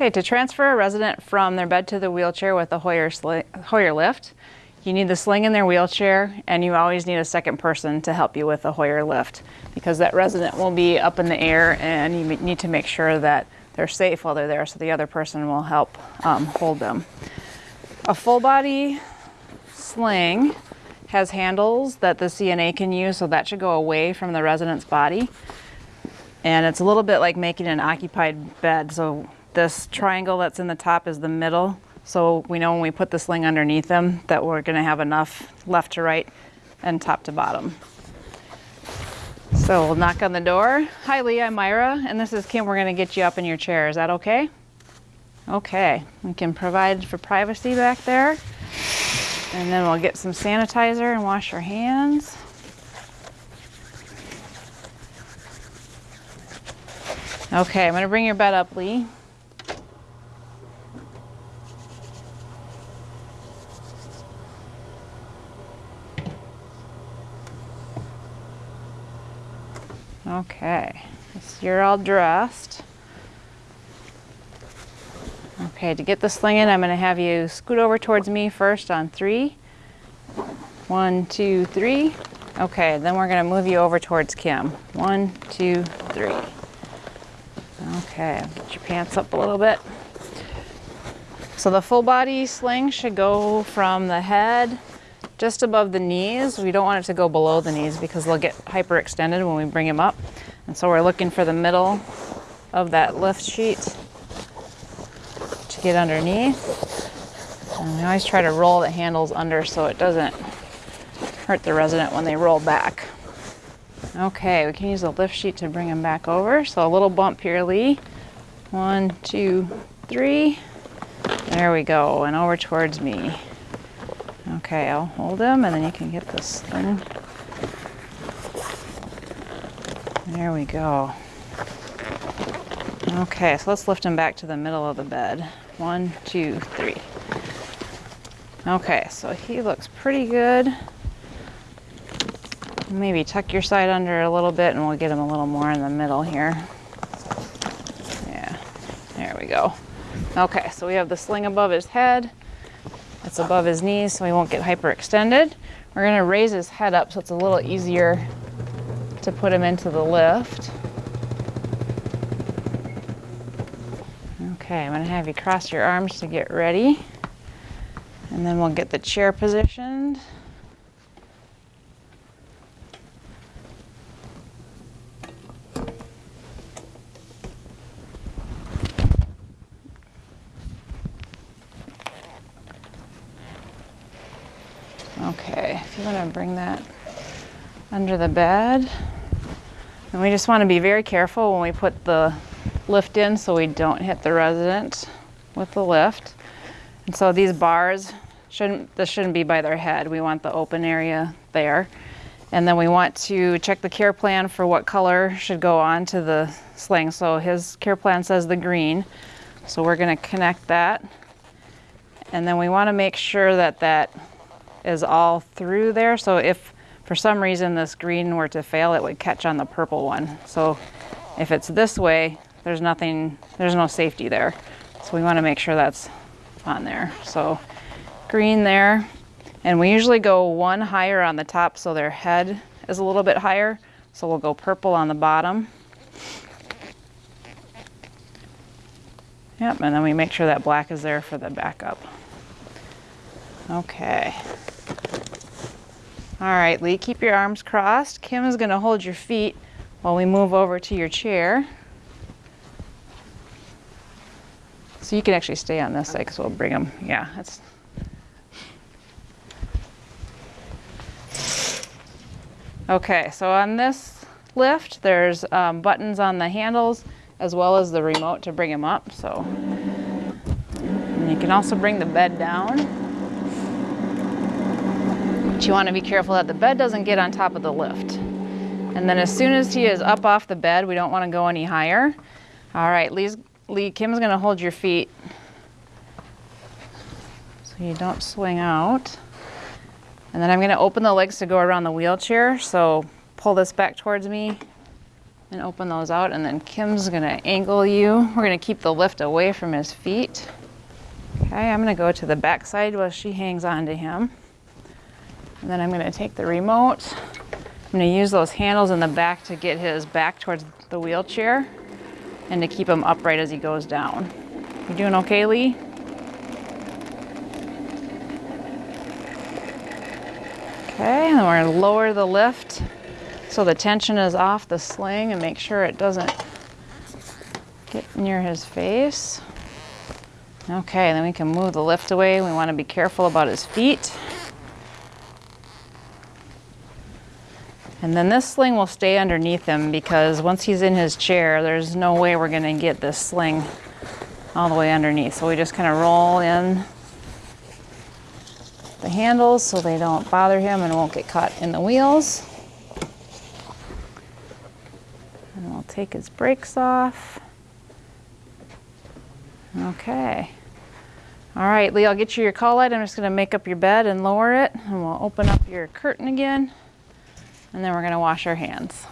Okay, to transfer a resident from their bed to the wheelchair with a Hoyer, Hoyer lift, you need the sling in their wheelchair and you always need a second person to help you with a Hoyer lift because that resident will be up in the air and you need to make sure that they're safe while they're there so the other person will help um, hold them. A full body sling has handles that the CNA can use so that should go away from the resident's body. And it's a little bit like making an occupied bed. So this triangle that's in the top is the middle. So we know when we put the sling underneath them that we're gonna have enough left to right and top to bottom. So we'll knock on the door. Hi Lee, I'm Myra, and this is Kim. We're gonna get you up in your chair. Is that okay? Okay, we can provide for privacy back there. And then we'll get some sanitizer and wash our hands. Okay, I'm gonna bring your bed up, Lee. Okay, you're all dressed. Okay, to get the sling in, I'm going to have you scoot over towards me first on three. One, two, three. Okay, then we're going to move you over towards Kim. One, two, three. Okay, get your pants up a little bit. So the full body sling should go from the head just above the knees. We don't want it to go below the knees because they'll get hyperextended when we bring them up. And so we're looking for the middle of that lift sheet to get underneath. And we always try to roll the handles under so it doesn't hurt the resident when they roll back. Okay, we can use the lift sheet to bring them back over. So a little bump here, Lee. One, two, three. There we go, and over towards me. Okay, I'll hold him and then you can get this thing. There we go. Okay, so let's lift him back to the middle of the bed. One, two, three. Okay, so he looks pretty good. Maybe tuck your side under a little bit and we'll get him a little more in the middle here. Yeah, there we go. Okay, so we have the sling above his head. It's above his knees so he won't get hyperextended. We're gonna raise his head up so it's a little easier to put him into the lift. Okay, I'm gonna have you cross your arms to get ready. And then we'll get the chair positioned. Okay, if you want to bring that under the bed. And we just want to be very careful when we put the lift in so we don't hit the resident with the lift. And so these bars shouldn't, this shouldn't be by their head. We want the open area there. And then we want to check the care plan for what color should go on to the sling. So his care plan says the green. So we're gonna connect that. And then we wanna make sure that that is all through there. So if for some reason this green were to fail, it would catch on the purple one. So if it's this way, there's nothing, there's no safety there. So we wanna make sure that's on there. So green there. And we usually go one higher on the top so their head is a little bit higher. So we'll go purple on the bottom. Yep, and then we make sure that black is there for the backup. Okay. All right, Lee, keep your arms crossed. Kim is gonna hold your feet while we move over to your chair. So you can actually stay on this side because we'll bring them, yeah, that's. Okay, so on this lift, there's um, buttons on the handles as well as the remote to bring them up. So and you can also bring the bed down. But you want to be careful that the bed doesn't get on top of the lift. And then as soon as he is up off the bed, we don't want to go any higher. All right, Lee's, Lee, Kim's going to hold your feet so you don't swing out. And then I'm going to open the legs to go around the wheelchair. So pull this back towards me. and open those out. And then Kim's gonna angle you. We're gonna keep the lift away from his feet. Okay, I'm gonna go to the back side while she hangs on to him. And then I'm gonna take the remote. I'm gonna use those handles in the back to get his back towards the wheelchair and to keep him upright as he goes down. You doing okay, Lee? Okay, and then we're gonna lower the lift so the tension is off the sling and make sure it doesn't get near his face. Okay, then we can move the lift away. We wanna be careful about his feet. And then this sling will stay underneath him because once he's in his chair, there's no way we're gonna get this sling all the way underneath. So we just kind of roll in the handles so they don't bother him and won't get caught in the wheels. And we'll take his brakes off. Okay. All right, Lee, I'll get you your call light. I'm just gonna make up your bed and lower it and we'll open up your curtain again and then we're gonna wash our hands.